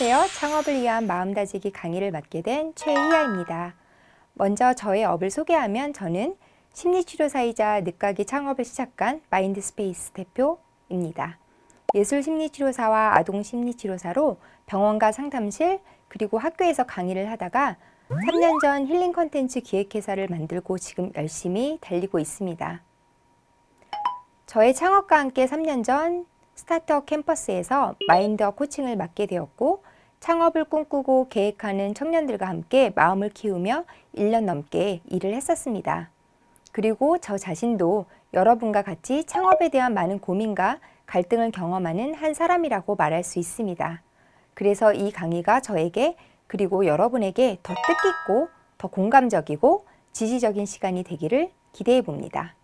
안녕하세요. 창업을 위한 마음다지기 강의를 맡게 된 최희아입니다. 먼저 저의 업을 소개하면 저는 심리치료사이자 늦깎이 창업을 시작한 마인드스페이스 대표입니다. 예술심리치료사와 아동심리치료사로 병원과 상담실 그리고 학교에서 강의를 하다가 3년 전 힐링 컨텐츠 기획회사를 만들고 지금 열심히 달리고 있습니다. 저의 창업과 함께 3년 전 스타트업 캠퍼스에서 마인드업 코칭을 맡게 되었고 창업을 꿈꾸고 계획하는 청년들과 함께 마음을 키우며 1년 넘게 일을 했었습니다. 그리고 저 자신도 여러분과 같이 창업에 대한 많은 고민과 갈등을 경험하는 한 사람이라고 말할 수 있습니다. 그래서 이 강의가 저에게 그리고 여러분에게 더 뜻깊고 더 공감적이고 지지적인 시간이 되기를 기대해 봅니다.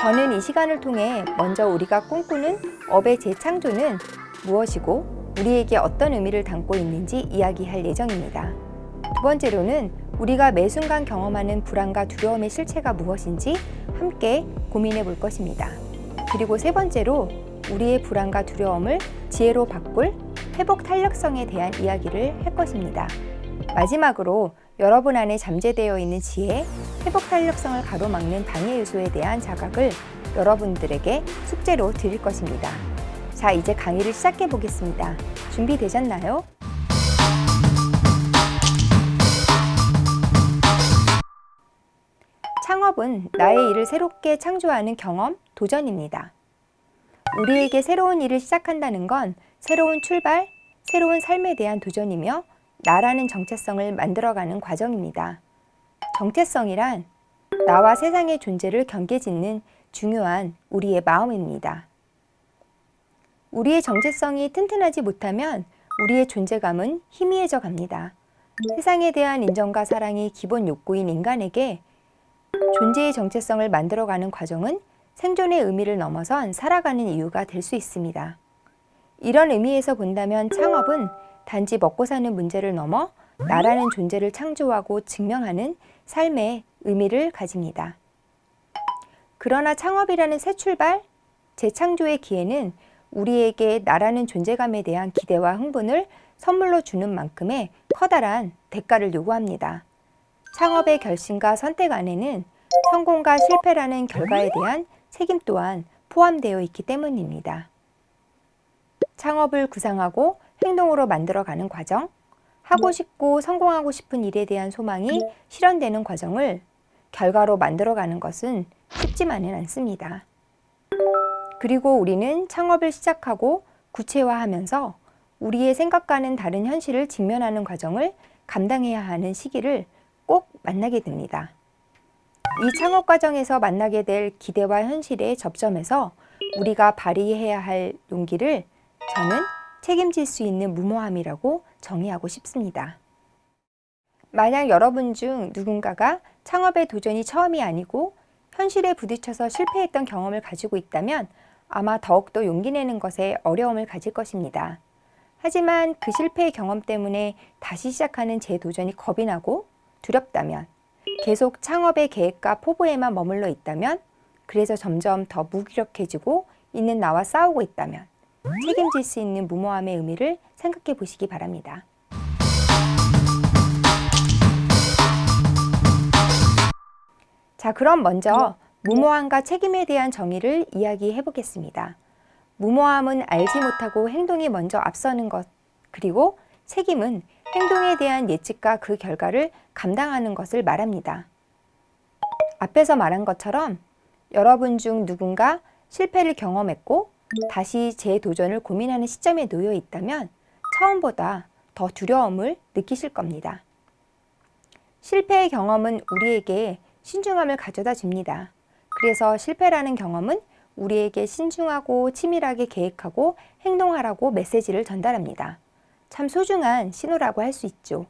저는 이 시간을 통해 먼저 우리가 꿈꾸는 업의 재창조는 무엇이고 우리에게 어떤 의미를 담고 있는지 이야기할 예정입니다. 두 번째로는 우리가 매 순간 경험하는 불안과 두려움의 실체가 무엇인지 함께 고민해 볼 것입니다. 그리고 세 번째로 우리의 불안과 두려움을 지혜로 바꿀 회복 탄력성에 대한 이야기를 할 것입니다. 마지막으로 여러분 안에 잠재되어 있는 지혜, 회복 탄력성을 가로막는 방해 요소에 대한 자각을 여러분들에게 숙제로 드릴 것입니다. 자, 이제 강의를 시작해 보겠습니다. 준비되셨나요? 창업은 나의 일을 새롭게 창조하는 경험, 도전입니다. 우리에게 새로운 일을 시작한다는 건 새로운 출발, 새로운 삶에 대한 도전이며 나라는 정체성을 만들어가는 과정입니다. 정체성이란 나와 세상의 존재를 경계짓는 중요한 우리의 마음입니다. 우리의 정체성이 튼튼하지 못하면 우리의 존재감은 희미해져 갑니다. 세상에 대한 인정과 사랑이 기본 욕구인 인간에게 존재의 정체성을 만들어가는 과정은 생존의 의미를 넘어선 살아가는 이유가 될 수 있습니다. 이런 의미에서 본다면 창업은 단지 먹고 사는 문제를 넘어 나라는 존재를 창조하고 증명하는 삶의 의미를 가집니다. 그러나 창업이라는 새 출발, 재창조의 기회는 우리에게 나라는 존재감에 대한 기대와 흥분을 선물로 주는 만큼의 커다란 대가를 요구합니다. 창업의 결심과 선택 안에는 성공과 실패라는 결과에 대한 책임 또한 포함되어 있기 때문입니다. 창업을 구상하고 행동으로 만들어가는 과정, 하고 싶고 성공하고 싶은 일에 대한 소망이 실현되는 과정을 결과로 만들어가는 것은 쉽지만은 않습니다. 그리고 우리는 창업을 시작하고 구체화하면서 우리의 생각과는 다른 현실을 직면하는 과정을 감당해야 하는 시기를 꼭 만나게 됩니다. 이 창업 과정에서 만나게 될 기대와 현실의 접점에서 우리가 발휘해야 할 용기를 저는 책임질 수 있는 무모함이라고 정의하고 싶습니다. 만약 여러분 중 누군가가 창업의 도전이 처음이 아니고 현실에 부딪혀서 실패했던 경험을 가지고 있다면 아마 더욱더 용기 내는 것에 어려움을 가질 것입니다. 하지만 그 실패의 경험 때문에 다시 시작하는 재도전이 겁이 나고 두렵다면 계속 창업의 계획과 포부에만 머물러 있다면 그래서 점점 더 무기력해지고 있는 나와 싸우고 있다면 책임질 수 있는 무모함의 의미를 생각해 보시기 바랍니다. 자, 그럼 먼저 무모함과 책임에 대한 정의를 이야기해 보겠습니다. 무모함은 알지 못하고 행동이 먼저 앞서는 것, 그리고 책임은 행동에 대한 예측과 그 결과를 감당하는 것을 말합니다. 앞에서 말한 것처럼 여러분 중 누군가 실패를 경험했고 다시 재도전을 고민하는 시점에 놓여 있다면 처음보다 더 두려움을 느끼실 겁니다. 실패의 경험은 우리에게 신중함을 가져다 줍니다. 그래서 실패라는 경험은 우리에게 신중하고 치밀하게 계획하고 행동하라고 메시지를 전달합니다. 참 소중한 신호라고 할 수 있죠.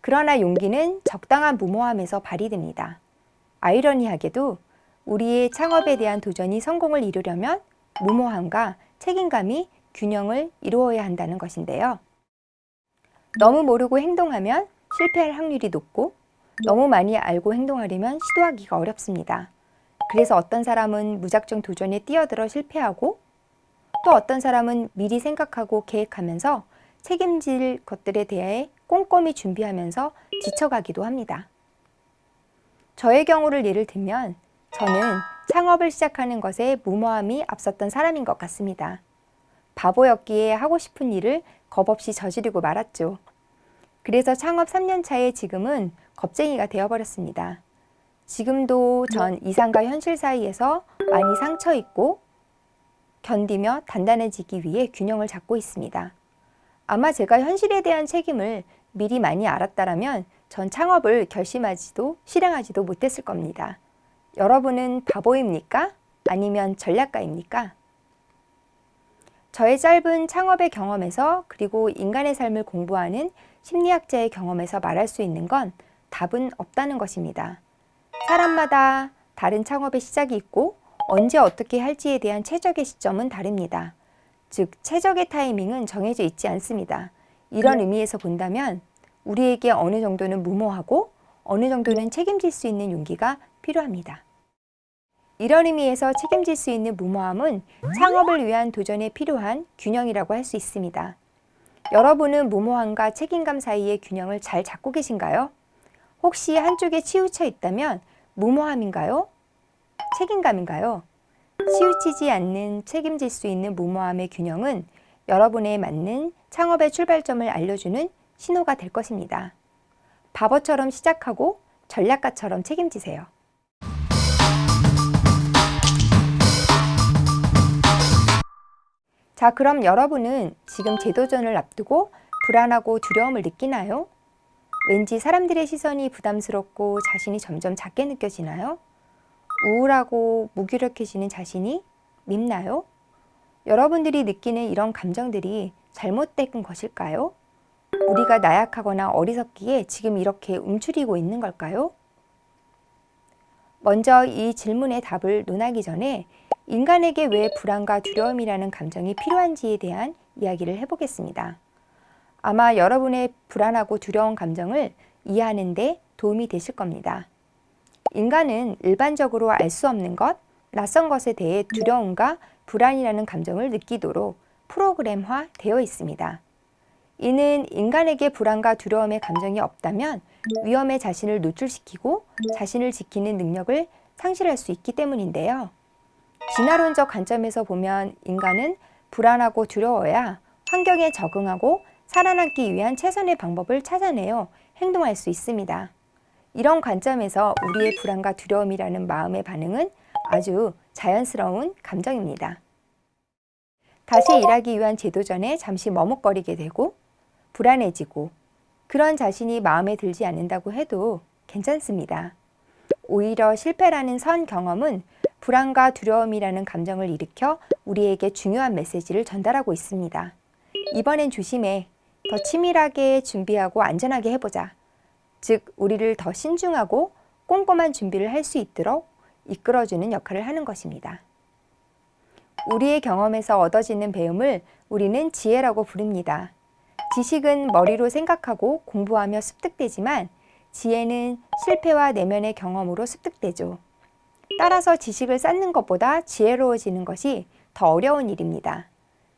그러나 용기는 적당한 무모함에서 발휘됩니다. 아이러니하게도 우리의 창업에 대한 도전이 성공을 이루려면 무모함과 책임감이 균형을 이루어야 한다는 것인데요. 너무 모르고 행동하면 실패할 확률이 높고 너무 많이 알고 행동하려면 시도하기가 어렵습니다. 그래서 어떤 사람은 무작정 도전에 뛰어들어 실패하고 또 어떤 사람은 미리 생각하고 계획하면서 책임질 것들에 대해 꼼꼼히 준비하면서 지쳐가기도 합니다. 저의 경우를 예를 들면 저는 창업을 시작하는 것에 무모함이 앞섰던 사람인 것 같습니다. 바보였기에 하고 싶은 일을 겁없이 저지르고 말았죠. 그래서 창업 3년 차에 지금은 겁쟁이가 되어버렸습니다. 지금도 전 이상과 현실 사이에서 많이 상처 있고 견디며 단단해지기 위해 균형을 잡고 있습니다. 아마 제가 현실에 대한 책임을 미리 많이 알았다면 전 창업을 결심하지도 실행하지도 못했을 겁니다. 여러분은 바보입니까? 아니면 전략가입니까? 저의 짧은 창업의 경험에서 그리고 인간의 삶을 공부하는 심리학자의 경험에서 말할 수 있는 건 답은 없다는 것입니다. 사람마다 다른 창업의 시작이 있고 언제 어떻게 할지에 대한 최적의 시점은 다릅니다. 즉, 최적의 타이밍은 정해져 있지 않습니다. 이런 의미에서 본다면 우리에게 어느 정도는 무모하고 어느 정도는 책임질 수 있는 용기가 필요합니다. 이런 의미에서 책임질 수 있는 무모함은 창업을 위한 도전에 필요한 균형이라고 할 수 있습니다. 여러분은 무모함과 책임감 사이의 균형을 잘 잡고 계신가요? 혹시 한쪽에 치우쳐 있다면 무모함인가요? 책임감인가요? 치우치지 않는 책임질 수 있는 무모함의 균형은 여러분에 맞는 창업의 출발점을 알려주는 신호가 될 것입니다. 바보처럼 시작하고 전략가처럼 책임지세요. 자, 그럼 여러분은 지금 재도전을 앞두고 불안하고 두려움을 느끼나요? 왠지 사람들의 시선이 부담스럽고 자신이 점점 작게 느껴지나요? 우울하고 무기력해지는 자신이 밉나요? 여러분들이 느끼는 이런 감정들이 잘못된 것일까요? 우리가 나약하거나 어리석기에 지금 이렇게 움츠리고 있는 걸까요? 먼저 이 질문의 답을 논하기 전에 인간에게 왜 불안과 두려움이라는 감정이 필요한지에 대한 이야기를 해보겠습니다. 아마 여러분의 불안하고 두려운 감정을 이해하는 데 도움이 되실 겁니다. 인간은 일반적으로 알 수 없는 것, 낯선 것에 대해 두려움과 불안이라는 감정을 느끼도록 프로그램화 되어 있습니다. 이는 인간에게 불안과 두려움의 감정이 없다면 위험에 자신을 노출시키고 자신을 지키는 능력을 상실할 수 있기 때문인데요. 진화론적 관점에서 보면 인간은 불안하고 두려워야 환경에 적응하고 살아남기 위한 최선의 방법을 찾아내어 행동할 수 있습니다. 이런 관점에서 우리의 불안과 두려움이라는 마음의 반응은 아주 자연스러운 감정입니다. 다시 일하기 위한 제도전에 잠시 머뭇거리게 되고 불안해지고 그런 자신이 마음에 들지 않는다고 해도 괜찮습니다. 오히려 실패라는 선 경험은 불안과 두려움이라는 감정을 일으켜 우리에게 중요한 메시지를 전달하고 있습니다. 이번엔 조심해. 더 치밀하게 준비하고 안전하게 해보자. 즉, 우리를 더 신중하고 꼼꼼한 준비를 할 수 있도록 이끌어주는 역할을 하는 것입니다. 우리의 경험에서 얻어지는 배움을 우리는 지혜라고 부릅니다. 지식은 머리로 생각하고 공부하며 습득되지만 지혜는 실패와 내면의 경험으로 습득되죠. 따라서 지식을 쌓는 것보다 지혜로워지는 것이 더 어려운 일입니다.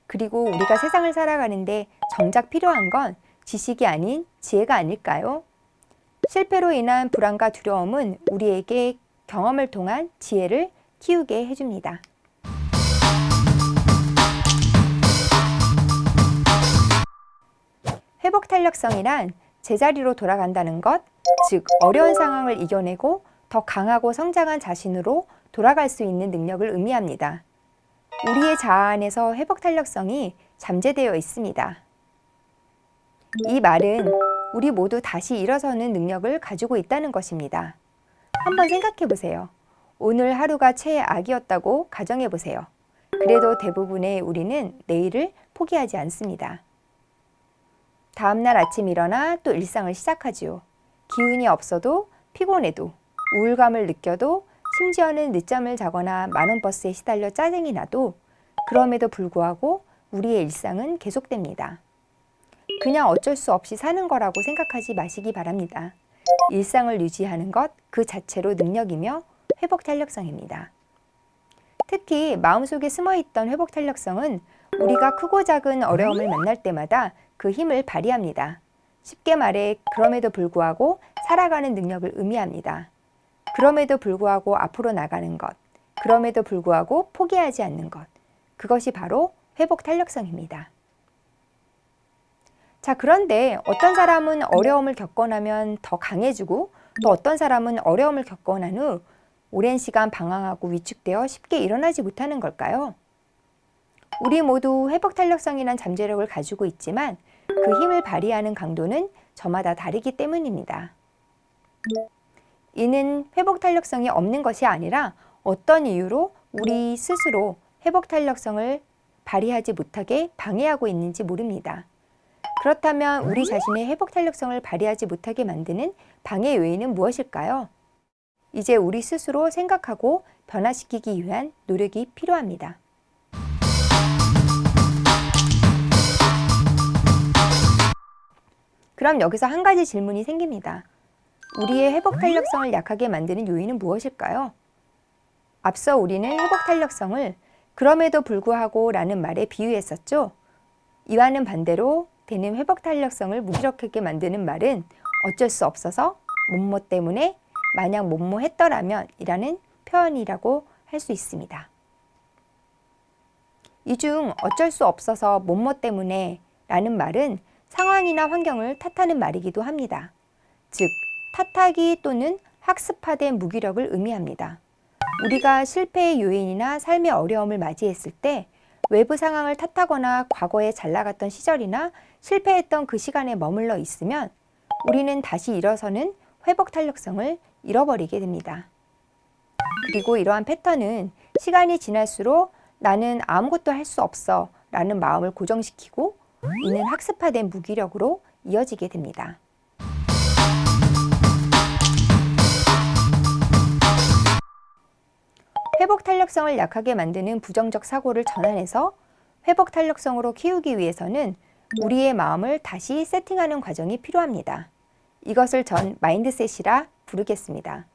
그리고 우리가 세상을 살아가는데 정작 필요한 건 지식이 아닌 지혜가 아닐까요? 실패로 인한 불안과 두려움은 우리에게 경험을 통한 지혜를 키우게 해줍니다. 회복 탄력성이란 제자리로 돌아간다는 것, 즉 어려운 상황을 이겨내고 더 강하고 성장한 자신으로 돌아갈 수 있는 능력을 의미합니다. 우리의 자아 안에서 회복 탄력성이 잠재되어 있습니다. 이 말은 우리 모두 다시 일어서는 능력을 가지고 있다는 것입니다. 한번 생각해 보세요. 오늘 하루가 최악이었다고 가정해 보세요. 그래도 대부분의 우리는 내일을 포기하지 않습니다. 다음날 아침 일어나 또 일상을 시작하지요. 기운이 없어도 피곤해도 우울감을 느껴도 심지어는 늦잠을 자거나 많은 버스에 시달려 짜증이 나도 그럼에도 불구하고 우리의 일상은 계속됩니다. 그냥 어쩔 수 없이 사는 거라고 생각하지 마시기 바랍니다. 일상을 유지하는 것 그 자체로 능력이며 회복 탄력성입니다. 특히 마음속에 숨어있던 회복 탄력성은 우리가 크고 작은 어려움을 만날 때마다 그 힘을 발휘합니다. 쉽게 말해 그럼에도 불구하고 살아가는 능력을 의미합니다. 그럼에도 불구하고 앞으로 나가는 것, 그럼에도 불구하고 포기하지 않는 것, 그것이 바로 회복 탄력성입니다. 자, 그런데 어떤 사람은 어려움을 겪고 나면 더 강해지고 또 어떤 사람은 어려움을 겪고 난 후 오랜 시간 방황하고 위축되어 쉽게 일어나지 못하는 걸까요? 우리 모두 회복 탄력성이란 잠재력을 가지고 있지만 그 힘을 발휘하는 강도는 저마다 다르기 때문입니다. 이는 회복 탄력성이 없는 것이 아니라 어떤 이유로 우리 스스로 회복 탄력성을 발휘하지 못하게 방해하고 있는지 모릅니다. 그렇다면 우리 자신의 회복 탄력성을 발휘하지 못하게 만드는 방해 요인은 무엇일까요? 이제 우리 스스로 생각하고 변화시키기 위한 노력이 필요합니다. 그럼 여기서 한 가지 질문이 생깁니다. 우리의 회복 탄력성을 약하게 만드는 요인은 무엇일까요? 앞서 우리는 회복 탄력성을 그럼에도 불구하고 라는 말에 비유했었죠. 이와는 반대로 되는 회복 탄력성을 무기력하게 만드는 말은 어쩔 수 없어서 몸모 때문에 만약 몸모 했더라면 이라는 표현이라고 할 수 있습니다. 이 중 어쩔 수 없어서 몸모 때문에 라는 말은 상황이나 환경을 탓하는 말이기도 합니다. 즉, 탓하기 또는 학습화된 무기력을 의미합니다. 우리가 실패의 요인이나 삶의 어려움을 맞이했을 때 외부 상황을 탓하거나 과거에 잘 나갔던 시절이나 실패했던 그 시간에 머물러 있으면 우리는 다시 일어서는 회복 탄력성을 잃어버리게 됩니다. 그리고 이러한 패턴은 시간이 지날수록 나는 아무것도 할 수 없어 라는 마음을 고정시키고 이는 학습화된 무기력으로 이어지게 됩니다. 회복 탄력성을 약하게 만드는 부정적 사고를 전환해서 회복 탄력성으로 키우기 위해서는 우리의 마음을 다시 세팅하는 과정이 필요합니다. 이것을 전 마인드셋이라 부르겠습니다.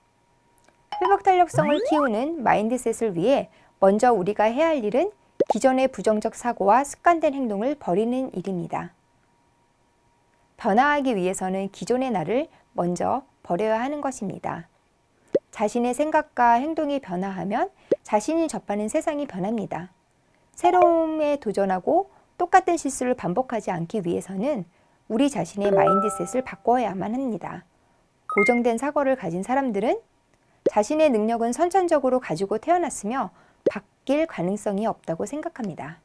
회복 탄력성을 키우는 mindset을 위해 먼저 우리가 해야 할 일은 기존의 부정적 사고와 습관된 행동을 버리는 일입니다. 변화하기 위해서는 기존의 나를 먼저 버려야 하는 것입니다. 자신의 생각과 행동이 변화하면 자신이 접하는 세상이 변합니다. 새로움에 도전하고 똑같은 실수를 반복하지 않기 위해서는 우리 자신의 mindset을 바꿔야만 합니다. 고정된 사고를 가진 사람들은 자신의 능력은 선천적으로 가지고 태어났으며 바뀔 가능성이 없다고 생각합니다.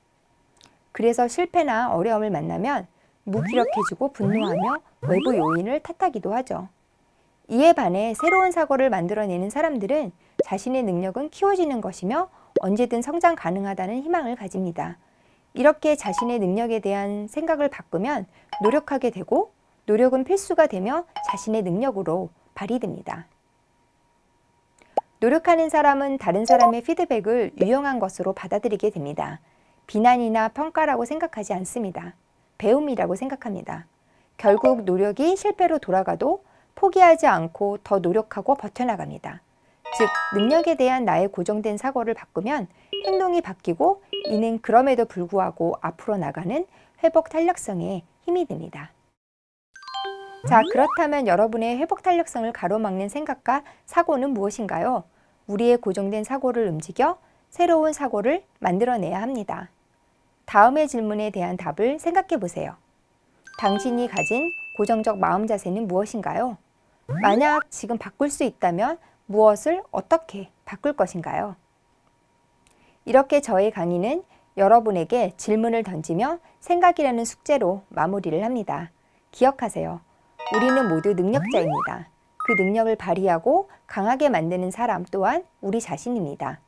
그래서 실패나 어려움을 만나면 무기력해지고 분노하며 외부 요인을 탓하기도 하죠. 이에 반해 새로운 사고를 만들어내는 사람들은 자신의 능력은 키워지는 것이며 언제든 성장 가능하다는 희망을 가집니다. 이렇게 자신의 능력에 대한 생각을 바꾸면 노력하게 되고 노력은 필수가 되며 자신의 능력으로 발휘됩니다. 노력하는 사람은 다른 사람의 피드백을 유용한 것으로 받아들이게 됩니다. 비난이나 평가라고 생각하지 않습니다. 배움이라고 생각합니다. 결국 노력이 실패로 돌아가도 포기하지 않고 더 노력하고 버텨나갑니다. 즉, 능력에 대한 나의 고정된 사고를 바꾸면 행동이 바뀌고 이는 그럼에도 불구하고 앞으로 나가는 회복 탄력성에 힘이 됩니다. 자, 그렇다면 여러분의 회복 탄력성을 가로막는 생각과 사고는 무엇인가요? 우리의 고정된 사고를 움직여 새로운 사고를 만들어내야 합니다. 다음의 질문에 대한 답을 생각해 보세요. 당신이 가진 고정적 마음 자세는 무엇인가요? 만약 지금 바꿀 수 있다면 무엇을 어떻게 바꿀 것인가요? 이렇게 저의 강의는 여러분에게 질문을 던지며 생각이라는 숙제로 마무리를 합니다. 기억하세요. 우리는 모두 능력자입니다. 그 능력을 발휘하고 강하게 만드는 사람 또한 우리 자신입니다.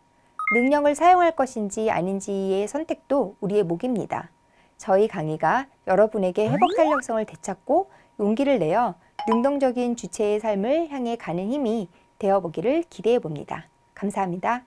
능력을 사용할 것인지 아닌지의 선택도 우리의 몫입니다. 저희 강의가 여러분에게 회복 탄력성을 되찾고 용기를 내어 능동적인 주체의 삶을 향해 가는 힘이 되어보기를 기대해봅니다. 감사합니다.